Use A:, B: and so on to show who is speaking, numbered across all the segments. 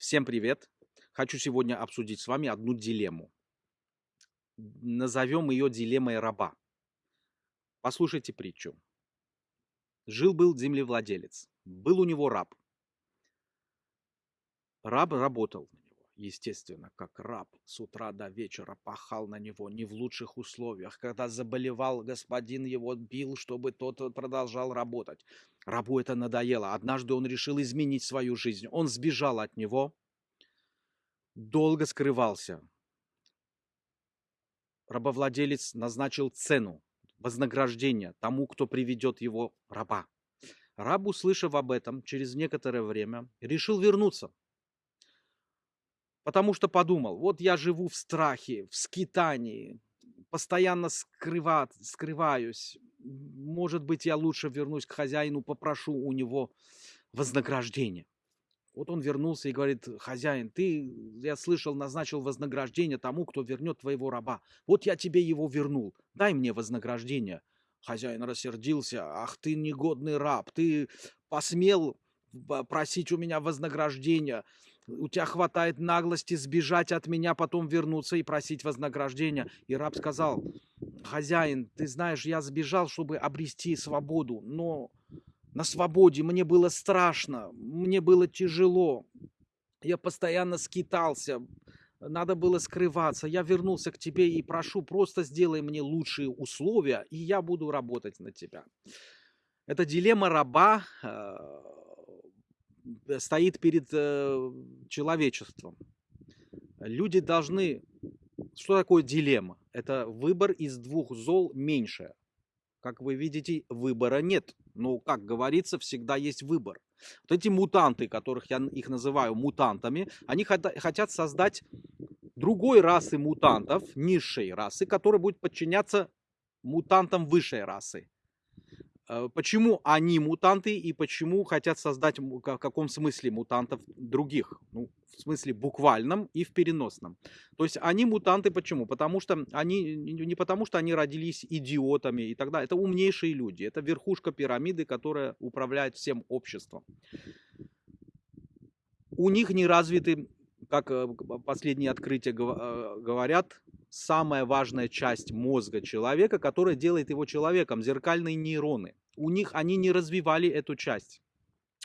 A: Всем привет! Хочу сегодня обсудить с вами одну дилемму. Назовем ее дилеммой раба. Послушайте притчу. Жил-был землевладелец. Был у него раб. Раб работал естественно, как раб. С утра до вечера пахал на него не в лучших условиях. Когда заболевал, господин его бил, чтобы тот продолжал работать. Рабу это надоело. Однажды он решил изменить свою жизнь. Он сбежал от него, долго скрывался. Рабовладелец назначил цену, вознаграждение тому, кто приведет его раба. Раб, услышав об этом, через некоторое время решил вернуться. Потому что подумал, вот я живу в страхе, в скитании, постоянно скрыва, скрываюсь. Может быть, я лучше вернусь к хозяину, попрошу у него вознаграждение. Вот он вернулся и говорит, хозяин, ты, я слышал, назначил вознаграждение тому, кто вернет твоего раба. Вот я тебе его вернул, дай мне вознаграждение. Хозяин рассердился, ах ты негодный раб, ты посмел просить у меня вознаграждения, у тебя хватает наглости сбежать от меня, потом вернуться и просить вознаграждения. И раб сказал, хозяин, ты знаешь, я сбежал, чтобы обрести свободу, но на свободе мне было страшно, мне было тяжело. Я постоянно скитался, надо было скрываться. Я вернулся к тебе и прошу, просто сделай мне лучшие условия, и я буду работать на тебя. Это дилемма раба э, стоит перед э, человечеством. Люди должны... Что такое дилемма? Это выбор из двух зол меньшее. Как вы видите, выбора нет. Но, как говорится, всегда есть выбор. Вот эти мутанты, которых я их называю мутантами, они хотят создать другой расы мутантов, низшей расы, которая будет подчиняться мутантам высшей расы. Э, почему они мутанты и почему хотят создать в каком смысле мутантов других? Ну, в смысле буквальном и в переносном. То есть они мутанты почему? Потому что они не потому, что они родились идиотами и так далее. Это умнейшие люди. Это верхушка пирамиды, которая управляет всем обществом. У них не развиты, как э, последние открытия э, говорят, самая важная часть мозга человека, которая делает его человеком, зеркальные нейроны. У них они не развивали эту часть.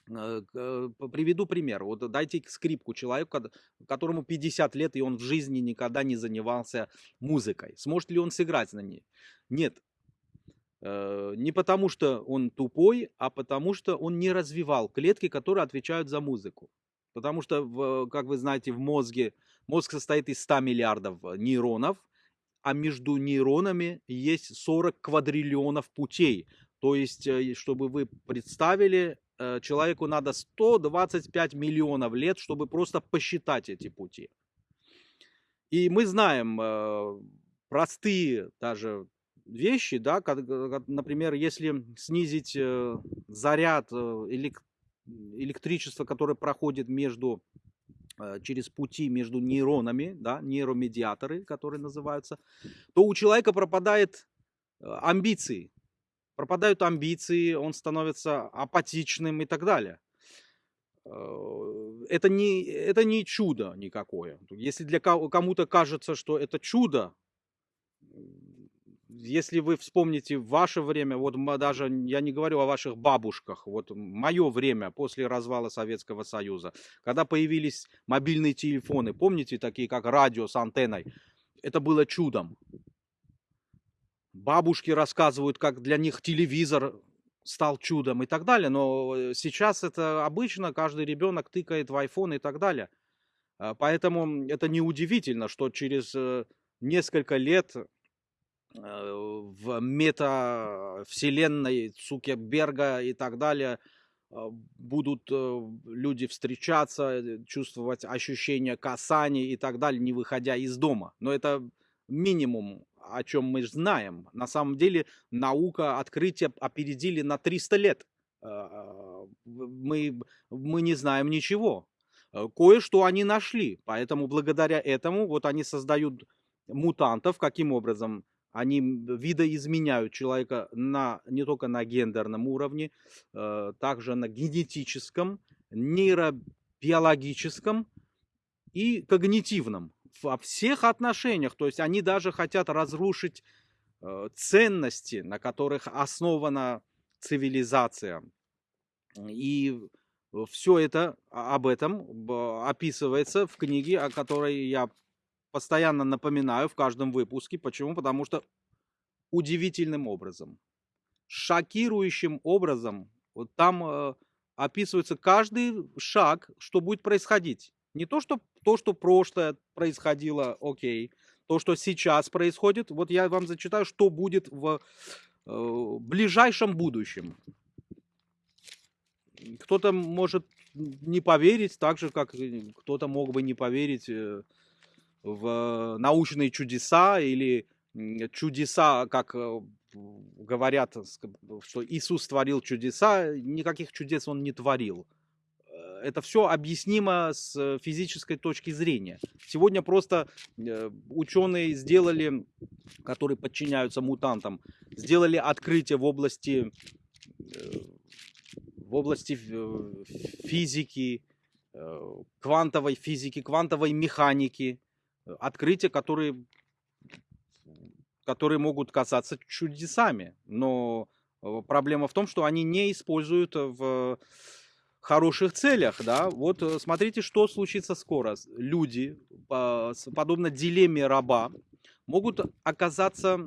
A: Э, э, приведу пример. Вот дайте скрипку человеку, которому 50 лет, и он в жизни никогда не занимался музыкой. Сможет ли он сыграть на ней? Нет. Э, не потому, что он тупой, а потому, что он не развивал клетки, которые отвечают за музыку. Потому что, как вы знаете, в мозге, мозг состоит из 100 миллиардов нейронов, а между нейронами есть 40 квадриллионов путей. То есть, чтобы вы представили, Э, человеку надо 125 миллионов лет, чтобы просто посчитать эти пути. И мы знаем э, простые даже вещи, да, например, если снизить э, заряд электричества, которое проходит между через пути между нейронами, да, нейромедиаторы, которые называются, то у человека пропадает амбиции, пропадают амбиции, он становится апатичным и так далее. Э, это не, это не чудо никакое. Если для кому-то кажется, что это чудо, если вы вспомните ваше время, вот даже я не говорю о ваших бабушках, вот мое время после развала Советского Союза, когда появились мобильные телефоны, помните, такие как радио с антенной, это было чудом. Бабушки рассказывают, как для них телевизор стал чудом и так далее. Но э, сейчас это обычно, каждый ребенок тыкает в iPhone и так далее. А, поэтому это неудивительно, что через э, несколько лет в метавселенной Цукерберга и так далее будут люди встречаться, чувствовать ощущение касания и так далее, не выходя из дома. Но это минимум о чем мы знаем. На самом деле наука, открытия опередили на 300 лет. Мы, мы не знаем ничего. Э, кое-что они нашли, поэтому благодаря этому вот они создают мутантов. Каким образом? Они видоизменяют человека на, не только на гендерном уровне, э, также на генетическом, нейробиологическом, и когнитивном. Во всех отношениях. То есть они даже хотят разрушить э, ценности, на которых основана цивилизация. И все это об этом описывается в книге, о которой я постоянно напоминаю в каждом выпуске. Почему? Потому что удивительным образом, шокирующим образом, вот там э, описывается каждый шаг, что будет происходить. Не то, что то, что прошлое происходило, окей, то, что сейчас происходит, вот я вам зачитаю, что будет в э, ближайшем будущем. Кто-то может не поверить, так же, как кто-то мог бы не поверить э, в научные чудеса или чудеса, как э, говорят, что Иисус творил чудеса, никаких чудес он не творил. Э, это все объяснимо с физической точки зрения. Сегодня просто ученые сделали, которые подчиняются мутантам, сделали открытие в области в области физики, э, квантовой физики, квантовой механики, э, открытия, которые, которые могут казаться чудесами. Но э, проблема в том, что они не используют в хороших целях, да, вот смотрите, что случится скоро. Люди, подобно дилемме раба, могут оказаться,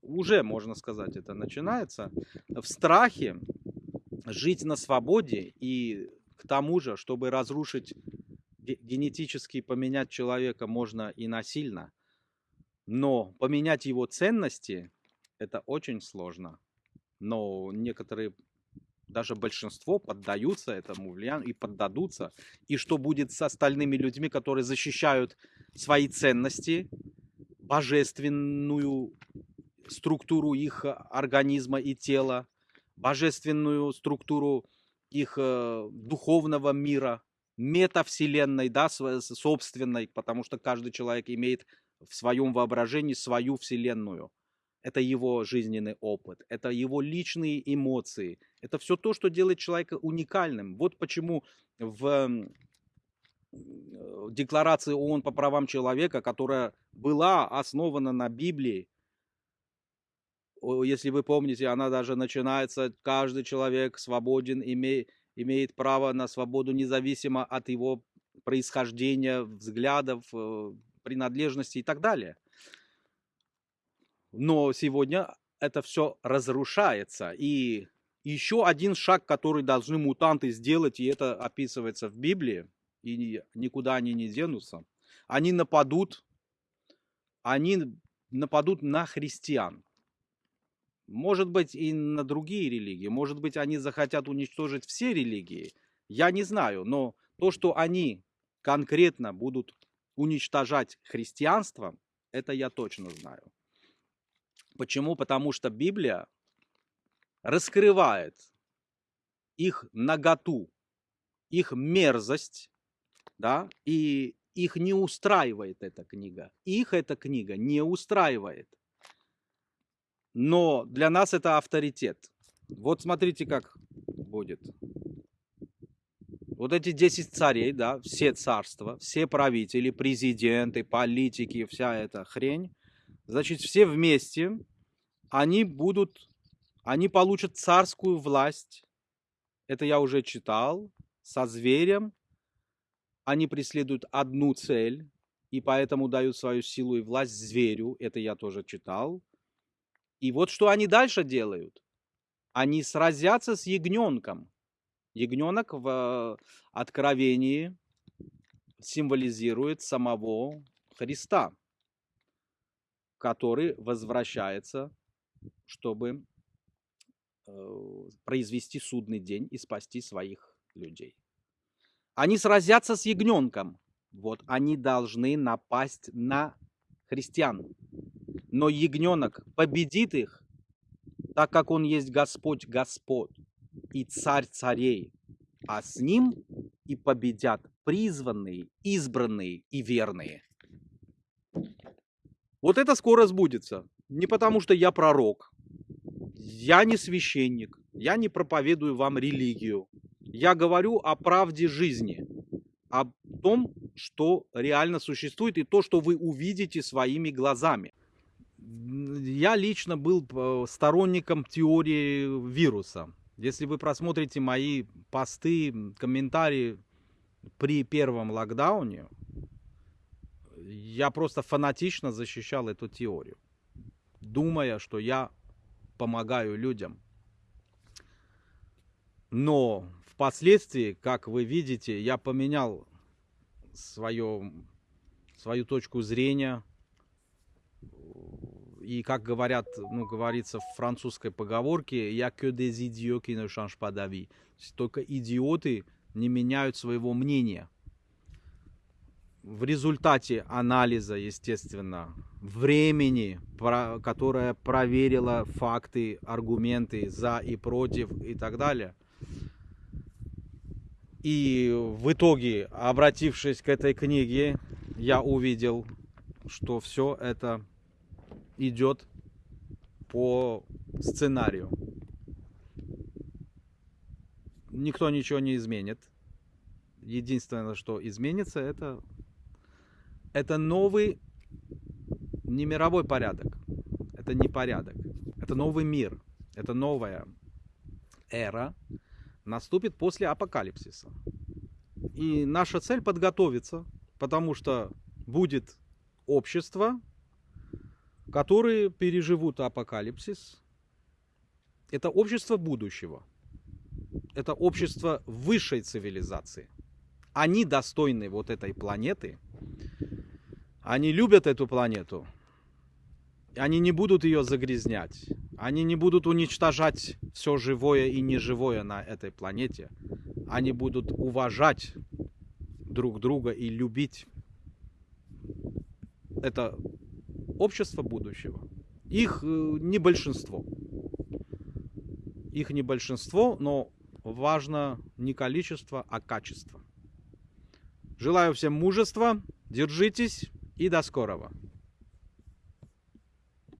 A: уже можно сказать, это начинается, в страхе жить на свободе и к тому же, чтобы разрушить генетически поменять человека можно и насильно, но поменять его ценности это очень сложно. Но некоторые, даже большинство поддаются этому влиянию и поддадутся. И что будет с остальными людьми, которые защищают свои ценности, божественную структуру их организма и тела, божественную структуру их э, духовного мира, метавселенной, да, собственной, потому что каждый человек имеет в своем воображении свою вселенную. Это его жизненный опыт, это его личные эмоции, это все то, что делает человека уникальным. Вот почему в Декларации ООН по правам человека, которая была основана на Библии, если вы помните, она даже начинается, каждый человек свободен, име, имеет право на свободу независимо от его происхождения, взглядов, э, принадлежности и так далее. Но сегодня это все разрушается. И еще один шаг, который должны мутанты сделать, и это описывается в Библии, и никуда они не денутся, они нападут, они нападут на христиан. Может быть, и на другие религии. Может быть, они захотят уничтожить все религии. Я не знаю, но то, что они конкретно будут уничтожать христианство, это я точно знаю. Почему? Потому что Библия раскрывает их наготу, их мерзость, да, и их не устраивает эта книга. Их эта книга не устраивает но для нас это авторитет. Вот смотрите, как будет. Вот эти 10 царей, да, все царства, все правители, президенты, политики, вся эта хрень, значит, все вместе, они будут, они получат царскую власть. Это я уже читал, со зверем. Они преследуют одну цель, и поэтому дают свою силу и власть зверю. Это я тоже читал. И вот что они дальше делают. Они сразятся с ягненком. Ягненок в Откровении символизирует самого Христа, который возвращается, чтобы э, произвести судный день и спасти своих людей. Они сразятся с ягненком. Вот они должны напасть на христиан но ягненок победит их, так как он есть Господь Господь и Царь царей, а с ним и победят призванные, избранные и верные. Вот это скоро сбудется. Не потому, что я пророк, я не священник, я не проповедую вам религию. Я говорю о правде жизни, о том, что реально существует и то, что вы увидите своими глазами. Я лично был э, сторонником теории вируса. Если вы просмотрите мои посты, комментарии при первом локдауне, я просто фанатично защищал эту теорию, думая, что я помогаю людям. Но впоследствии, как вы видите, я поменял свое, свою точку зрения. И как говорят, ну, говорится в французской поговорке, я que des idiots qui ne changent pas d'avis. Только идиоты не меняют своего мнения. В результате анализа, естественно, времени, которое проверило факты, аргументы за и против и так далее – и в итоге, обратившись к этой книге, я увидел, что все это идет по сценарию. Никто ничего не изменит. Единственное, что изменится, это, это новый не мировой порядок. Это не порядок. Это новый мир. Это новая эра, наступит после апокалипсиса. И наша цель подготовиться, потому что будет общество, которые переживут апокалипсис. Это общество будущего. Это общество высшей цивилизации. Они достойны вот этой планеты. Они любят эту планету. Они не будут ее загрязнять. Они не будут уничтожать все живое и неживое на этой планете. Они будут уважать друг друга и любить. Это общество будущего. Их э, не большинство. Их не большинство, но важно не количество, а качество. Желаю всем мужества, держитесь и до скорого.